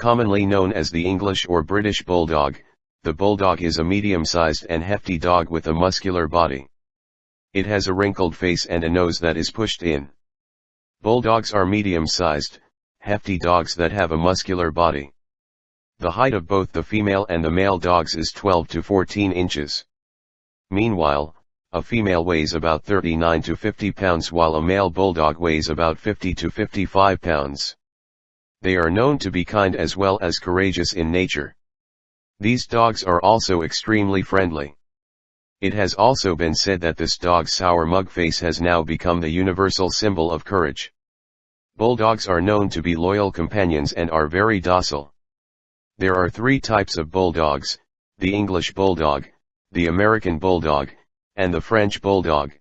Commonly known as the English or British Bulldog, the Bulldog is a medium-sized and hefty dog with a muscular body. It has a wrinkled face and a nose that is pushed in. Bulldogs are medium-sized, hefty dogs that have a muscular body. The height of both the female and the male dogs is 12 to 14 inches. Meanwhile, a female weighs about 39 to 50 pounds while a male bulldog weighs about 50 to 55 pounds. They are known to be kind as well as courageous in nature. These dogs are also extremely friendly. It has also been said that this dog's sour mug face has now become the universal symbol of courage. Bulldogs are known to be loyal companions and are very docile. There are three types of bulldogs, the English bulldog, the American bulldog, and the French bulldog.